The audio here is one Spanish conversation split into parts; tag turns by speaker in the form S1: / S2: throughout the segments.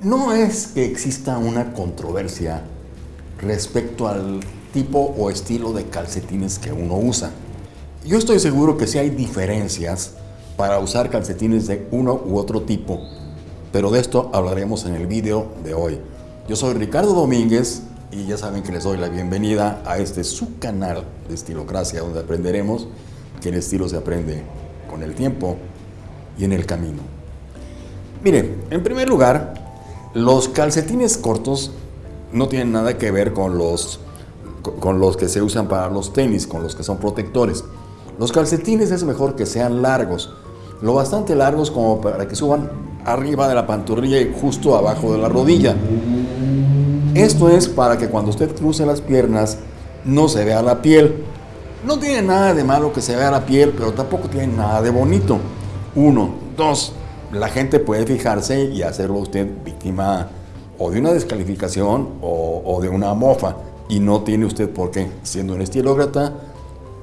S1: No es que exista una controversia respecto al tipo o estilo de calcetines que uno usa. Yo estoy seguro que sí hay diferencias para usar calcetines de uno u otro tipo, pero de esto hablaremos en el video de hoy. Yo soy Ricardo Domínguez y ya saben que les doy la bienvenida a este su canal de Estilocracia, donde aprenderemos que el estilo se aprende con el tiempo y en el camino. Miren, en primer lugar, los calcetines cortos no tienen nada que ver con los, con los que se usan para los tenis, con los que son protectores. Los calcetines es mejor que sean largos, lo bastante largos como para que suban arriba de la pantorrilla y justo abajo de la rodilla. Esto es para que cuando usted cruce las piernas no se vea la piel. No tiene nada de malo que se vea la piel, pero tampoco tiene nada de bonito. Uno, dos, la gente puede fijarse y hacerlo usted víctima o de una descalificación o, de una mofa. Y no tiene usted por qué, siendo un estilócrata,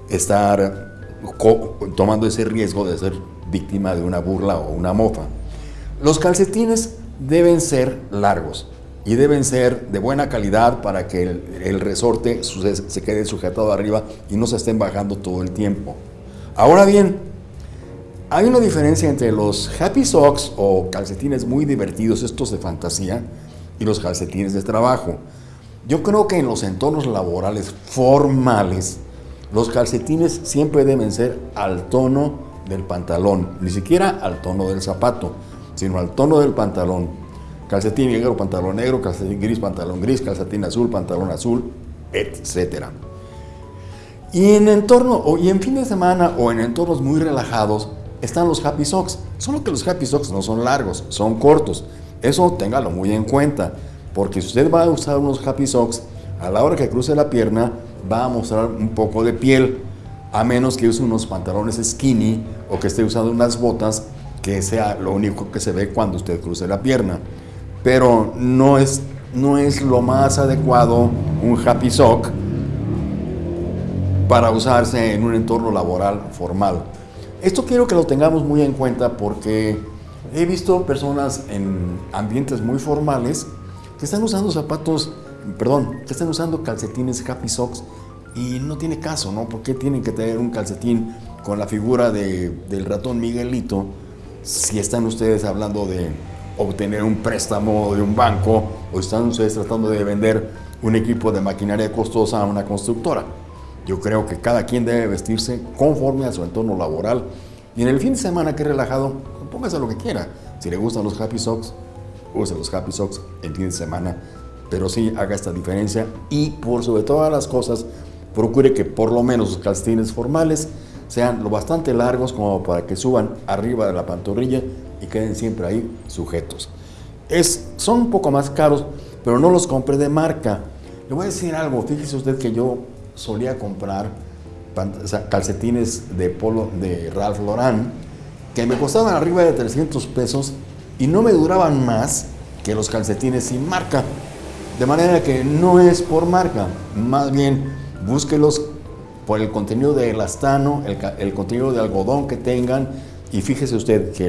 S1: estar tomando ese riesgo de ser víctima de una burla o una mofa. Los calcetines deben ser largos y deben ser de buena calidad para que el, resorte se quede sujetado arriba y no se estén bajando todo el tiempo. Ahora bien, hay una diferencia entre los happy socks o calcetines muy divertidos, estos de fantasía, y los calcetines de trabajo. Yo creo que en los entornos laborales formales, los calcetines siempre deben ser al tono del pantalón, ni siquiera al tono del zapato, sino al tono del pantalón. Calcetín negro, pantalón negro, calcetín gris, pantalón gris, calcetín azul, pantalón azul, etc. Y en entorno, y en fin de semana o en entornos muy relajados, están los Happy Socks. Solo que los Happy Socks no son largos, son cortos. Eso téngalo muy en cuenta, porque si usted va a usar unos Happy Socks, a la hora que cruce la pierna va a mostrar un poco de piel, a menos que use unos pantalones skinny o que esté usando unas botas que sea lo único que se ve cuando usted cruce la pierna. Pero no es, no es lo más adecuado un Happy Sock para usarse en un entorno laboral formal. Esto quiero que lo tengamos muy en cuenta porque he visto personas en ambientes muy formales que están usando zapatos, perdón, que están usando calcetines Happy Socks y no tiene caso, ¿no? ¿Por qué tienen que tener un calcetín con la figura del ratón Miguelito si están ustedes hablando de obtener un préstamo de un banco o están ustedes tratando de vender un equipo de maquinaria costosa a una constructora? Yo creo que cada quien debe vestirse conforme a su entorno laboral y en el fin de semana que relajado, póngase lo que quiera. Si le gustan los Happy Socks, use los Happy Socks el fin de semana, pero sí haga esta diferencia y por sobre todas las cosas, procure que por lo menos sus calcetines formales sean lo bastante largos como para que suban arriba de la pantorrilla y queden siempre ahí sujetos. Es, son un poco más caros, pero no los compre de marca. Le voy a decir algo, fíjese usted que yo solía comprar calcetines de polo de Ralph Lauren que me costaban arriba de 300 pesos y no me duraban más que los calcetines sin marca. De manera que no es por marca, más bien búsquelos por el contenido de elastano, el, contenido de algodón que tengan y fíjese usted que,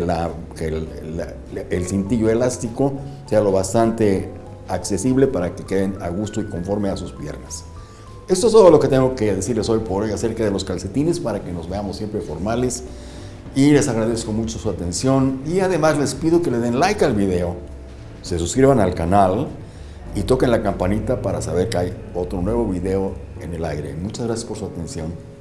S1: el cintillo elástico sea lo bastante accesible para que queden a gusto y conforme a sus piernas. Esto es todo lo que tengo que decirles hoy por hoy acerca de los calcetines para que nos veamos siempre formales y les agradezco mucho su atención y además les pido que le den like al video, se suscriban al canal y toquen la campanita para saber que hay otro nuevo video en el aire. Muchas gracias por su atención.